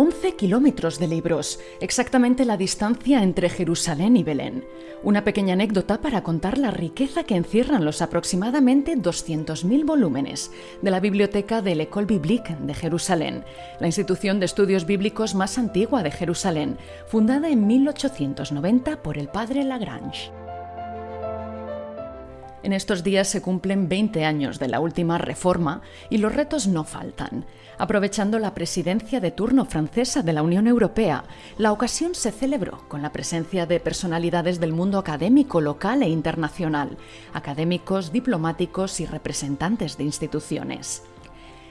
11 kilómetros de libros, exactamente la distancia entre Jerusalén y Belén. Una pequeña anécdota para contar la riqueza que encierran los aproximadamente 200.000 volúmenes de la biblioteca de l'École Biblique de Jerusalén, la institución de estudios bíblicos más antigua de Jerusalén, fundada en 1890 por el padre Lagrange. En estos días se cumplen 20 años de la última reforma y los retos no faltan. Aprovechando la presidencia de turno francesa de la Unión Europea, la ocasión se celebró con la presencia de personalidades del mundo académico local e internacional, académicos, diplomáticos y representantes de instituciones.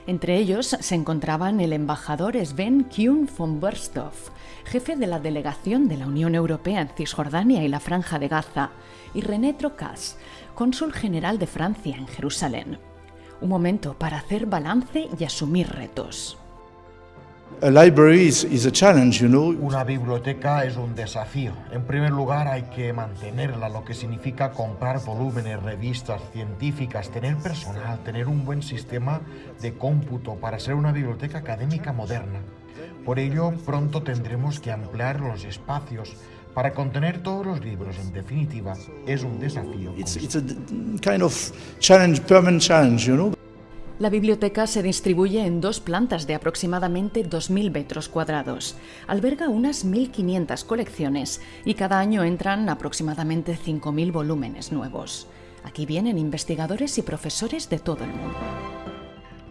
Entre ellos se encontraban el embajador Sven Kuhn von Bersthoff, jefe de la delegación de la Unión Europea en Cisjordania y la Franja de Gaza, y René Trocas, cónsul general de Francia en Jerusalén. Un momento para hacer balance y asumir retos. Una biblioteca es un desafío. En primer lugar hay que mantenerla, lo que significa comprar volúmenes, revistas científicas, tener personal, tener un buen sistema de cómputo para ser una biblioteca académica moderna. Por ello, pronto tendremos que ampliar los espacios para contener todos los libros. En definitiva, es un desafío. La biblioteca se distribuye en dos plantas de aproximadamente 2.000 metros cuadrados. Alberga unas 1.500 colecciones y cada año entran aproximadamente 5.000 volúmenes nuevos. Aquí vienen investigadores y profesores de todo el mundo.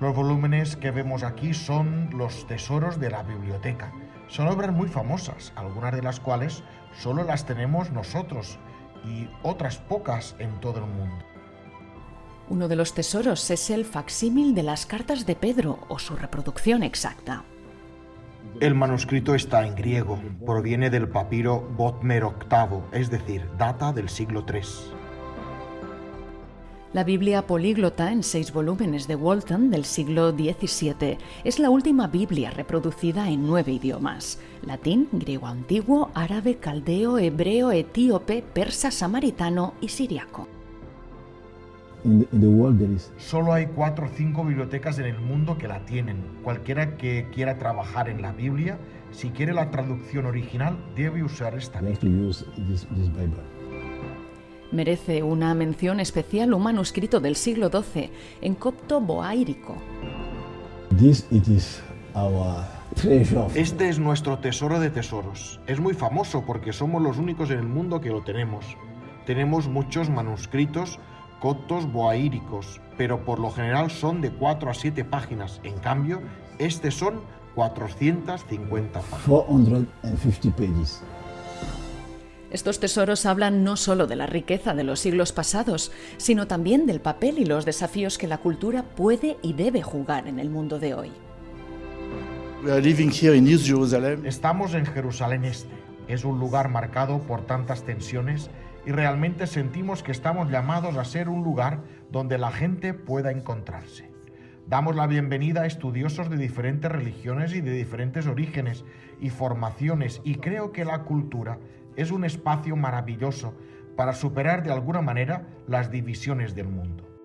Los volúmenes que vemos aquí son los tesoros de la biblioteca. Son obras muy famosas, algunas de las cuales solo las tenemos nosotros y otras pocas en todo el mundo. Uno de los tesoros es el facsímil de las cartas de Pedro o su reproducción exacta. El manuscrito está en griego, proviene del papiro Botmer VIII, es decir, data del siglo III. La Biblia políglota en seis volúmenes de Walton del siglo XVII es la última Biblia reproducida en nueve idiomas: latín, griego antiguo, árabe, caldeo, hebreo, etíope, persa, samaritano y siriaco. Solo hay cuatro o cinco bibliotecas en el mundo que la tienen. Cualquiera que quiera trabajar en la Biblia, si quiere la traducción original, debe usar esta. Merece una mención especial un manuscrito del siglo XII en copto boáirico. Este es nuestro tesoro de tesoros. Es muy famoso porque somos los únicos en el mundo que lo tenemos. Tenemos muchos manuscritos coptos boaíricos, pero por lo general son de 4 a 7 páginas. En cambio, este son 450 páginas. Estos tesoros hablan no solo de la riqueza de los siglos pasados, sino también del papel y los desafíos que la cultura puede y debe jugar en el mundo de hoy. Estamos en Jerusalén Este. Es un lugar marcado por tantas tensiones y realmente sentimos que estamos llamados a ser un lugar donde la gente pueda encontrarse. Damos la bienvenida a estudiosos de diferentes religiones y de diferentes orígenes y formaciones y creo que la cultura es un espacio maravilloso para superar de alguna manera las divisiones del mundo.